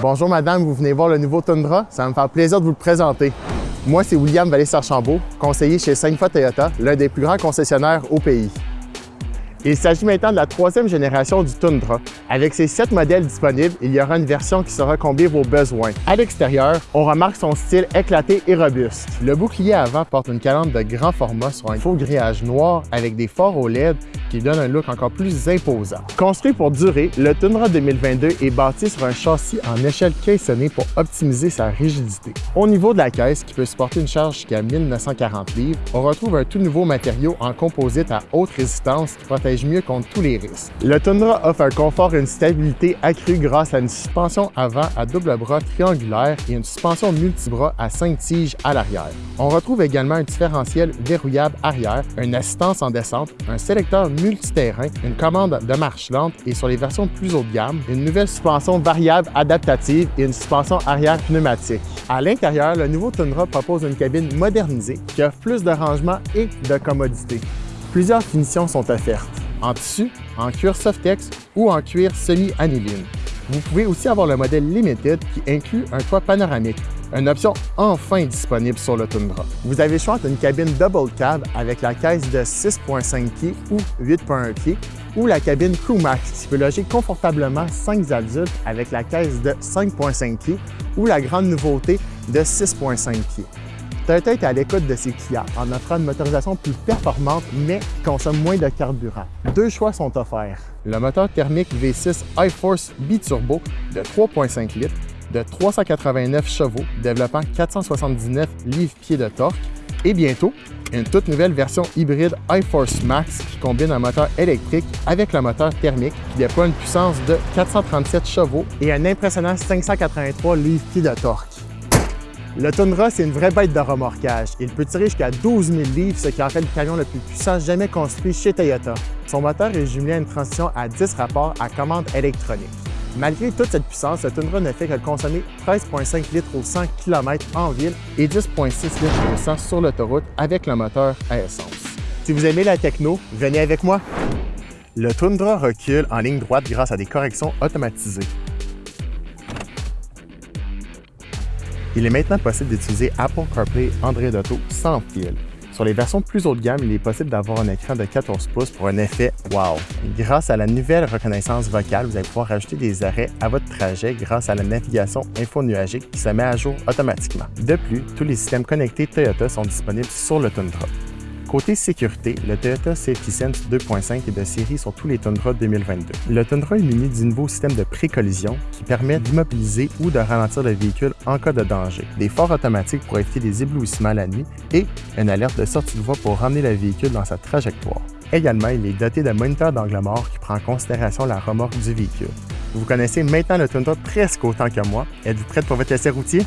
Bonjour madame, vous venez voir le nouveau Tundra? Ça va me faire plaisir de vous le présenter. Moi, c'est William Vallée-Sarchambault, conseiller chez Sainte-Foy Toyota, l'un des plus grands concessionnaires au pays. Il s'agit maintenant de la troisième génération du Tundra. Avec ses sept modèles disponibles, il y aura une version qui saura combler vos besoins. À l'extérieur, on remarque son style éclaté et robuste. Le bouclier avant porte une calandre de grand format sur un faux grillage noir avec des phares OLED qui donne un look encore plus imposant. Construit pour durer, le Tundra 2022 est bâti sur un châssis en échelle caissonnée pour optimiser sa rigidité. Au niveau de la caisse, qui peut supporter une charge jusqu'à 1940 livres, on retrouve un tout nouveau matériau en composite à haute résistance qui protège mieux contre tous les risques. Le Tundra offre un confort et une stabilité accrue grâce à une suspension avant à double bras triangulaire et une suspension multibras à 5 tiges à l'arrière. On retrouve également un différentiel verrouillable arrière, une assistance en descente, un sélecteur multiterrain, une commande de marche lente et sur les versions plus haut de gamme, une nouvelle suspension variable adaptative et une suspension arrière pneumatique. À l'intérieur, le nouveau Tundra propose une cabine modernisée qui offre plus de rangement et de commodité. Plusieurs finitions sont offertes, en tissu, en cuir Softex ou en cuir semi-aniline. Vous pouvez aussi avoir le modèle Limited qui inclut un toit panoramique, une option enfin disponible sur le Tundra. Vous avez le choix entre une cabine double cab avec la caisse de 6.5 pieds ou 8.1 pieds ou la cabine Crew Max qui peut loger confortablement 5 adultes avec la caisse de 5.5 pieds ou la grande nouveauté de 6.5 pieds. Toyota est à l'écoute de ses clients en offrant une motorisation plus performante mais qui consomme moins de carburant. Deux choix sont offerts. Le moteur thermique V6 iForce Biturbo de 3.5 litres de 389 chevaux développant 479 livres-pieds de torque et bientôt, une toute nouvelle version hybride iForce Max qui combine un moteur électrique avec le moteur thermique qui déploie une puissance de 437 chevaux et un impressionnant 583 livres-pieds de torque. Le Tundra, c'est une vraie bête de remorquage. Il peut tirer jusqu'à 12 000 livres, ce qui en fait le camion le plus puissant jamais construit chez Toyota. Son moteur est jumelé à une transmission à 10 rapports à commande électronique. Malgré toute cette puissance, le Tundra ne fait que consommer 13,5 litres au 100 km en ville et 10,6 litres au 100 sur l'autoroute avec le moteur à essence. Si vous aimez la techno, venez avec moi! Le Tundra recule en ligne droite grâce à des corrections automatisées. Il est maintenant possible d'utiliser Apple CarPlay Android Auto sans fil. Sur les versions plus haut de gamme, il est possible d'avoir un écran de 14 pouces pour un effet wow. Grâce à la nouvelle reconnaissance vocale, vous allez pouvoir rajouter des arrêts à votre trajet grâce à la navigation infonuagique qui se met à jour automatiquement. De plus, tous les systèmes connectés Toyota sont disponibles sur le Tundra. Côté sécurité, le Toyota Safety Sense 2.5 est de série sur tous les Tundra 2022. Le Tundra est muni du nouveau système de pré-collision qui permet d'immobiliser ou de ralentir le véhicule en cas de danger, des phares automatiques pour éviter des éblouissements la nuit et une alerte de sortie de voie pour ramener le véhicule dans sa trajectoire. Également, il est doté d'un moniteur d'angle mort qui prend en considération la remorque du véhicule. Vous connaissez maintenant le Tundra presque autant que moi. Êtes-vous prête pour votre essai routier?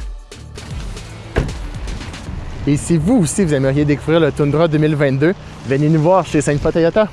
Et si vous aussi, vous aimeriez découvrir le Tundra 2022, venez nous voir chez Sainte-Foy Toyota.